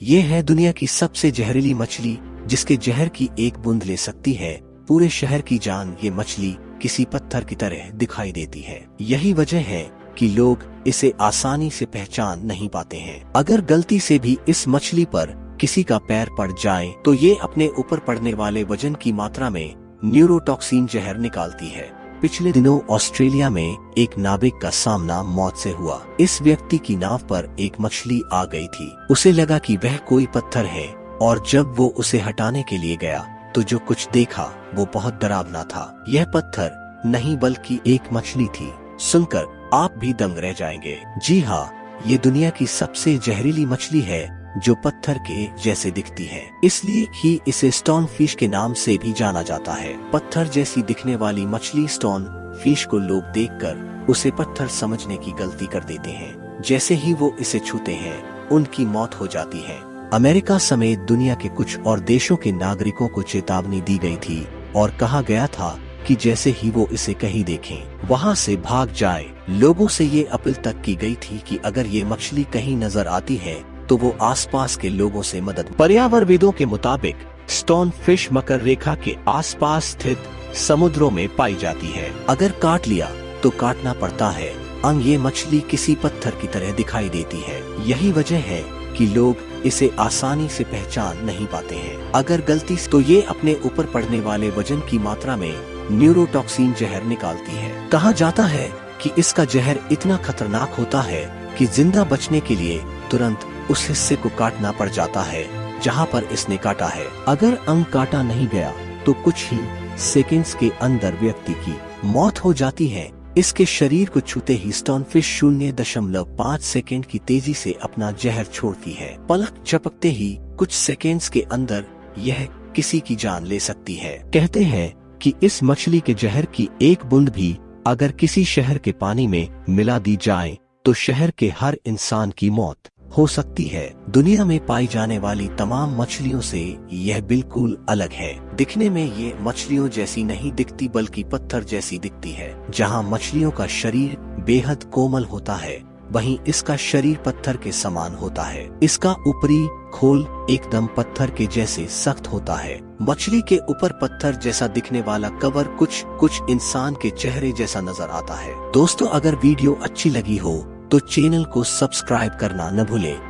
ये है दुनिया की सबसे जहरीली मछली, जिसके जहर की एक बूंद ले सकती है। पूरे शहर की जान ये मछली किसी पत्थर की तरह दिखाई देती है। यही वजह है कि लोग इसे आसानी से पहचान नहीं पाते हैं। अगर गलती से भी इस मछली पर किसी का पैर पड़ जाए तो ये अपने ऊपर पड़ने वाले वज़न की मात्रा में न्यूरोटॉक्सिन जहर निकालती है। पिछले दिनों ऑस्ट्रेलिया में एक नाविक का सामना मौत से हुआ। इस व्यक्ति की नाव पर एक मछली आ गई थी। उसे लगा कि वह कोई पत्थर है, और जब वो उसे हटाने के लिए गया तो जो कुछ देखा, वो बहुत डरावना था। यह पत्थर नहीं बल्कि एक मछली थी। सुनकर आप भी दंग रह जाएँगे। जी हाँ ये दुनिया की सबसे जहरीली मछली है जो पत्थर के जैसे दिखती है। इसलिए ही इसे स्टोन फ़िश के नाम से भी जाना जाता है। पत्थर जैसी दिखने वाली मछली स्टोन फ़िश को लोग देखकर उसे पत्थर समझने की गलती कर देते हैं। जैसे ही वो इसे छूते हैं, उनकी मौत हो जाती है। अमेरिका समेत दुनिया के कुछ और देशों के नागरिकों को चेतावनी दी गई थी और कहा गया था कि जैसे ही वो इसे कहीं देखें, वहाँ से भाग जाए। लोगों से ये अपील तक की गई थी कि अगर ये मछली कहीं नज़र आती है तो वो आसपास के लोगों से मदद। पर्यावरणविदों के मुताबिक स्टोन फ़िश मकर रेखा के आसपास स्थित समुद्रों में पाई जाती है। अगर काट लिया तो काटना पड़ता है। अंग ये मछली किसी पत्थर की तरह दिखाई देती है। यही वजह है कि लोग इसे आसानी से पहचान नहीं पाते हैं। अगर गलती तो ये अपने ऊपर पड़ने वाले वज़न की मात्रा में न्यूरोटॉक्सिन जहर निकालती है। कहा जाता है कि इसका जहर इतना खतरनाक होता है कि ज़िंदा बचने के लिए तुरंत उस हिस्से को काटना पड़ जाता है, जहाँ पर इसने काटा है। अगर अंग काटा नहीं गया तो कुछ ही सेकेंड्स के अंदर व्यक्ति की मौत हो जाती है। इसके शरीर को छूते ही स्टोनफिश शून्य दशमलव पाँच सेकेंड की तेज़ी से अपना जहर छोड़ती है। पलक झपकते ही कुछ सेकेंड्स के अंदर यह किसी की जान ले सकती है। कहते हैं कि इस मछली के जहर की एक बूंद भी अगर किसी शहर के पानी में मिला दी जाए तो शहर के हर इंसान की मौत। हो सकती है। दुनिया में पाई जाने वाली तमाम मछलियों से यह बिल्कुल अलग है। दिखने में ये मछलियों जैसी नहीं दिखती, बल्कि पत्थर जैसी दिखती है, जहाँ मछलियों का शरीर बेहद कोमल होता है। वहीं इसका शरीर पत्थर के समान होता है। इसका ऊपरी खोल एकदम पत्थर के जैसे सख्त होता है। मछली के ऊपर पत्थर जैसा दिखने वाला कवर कुछ कुछ इंसान के चेहरे जैसा नज़र आता है। दोस्तों, अगर वीडियो अच्छी लगी हो तो चैनल को सब्सक्राइब करना न भूले।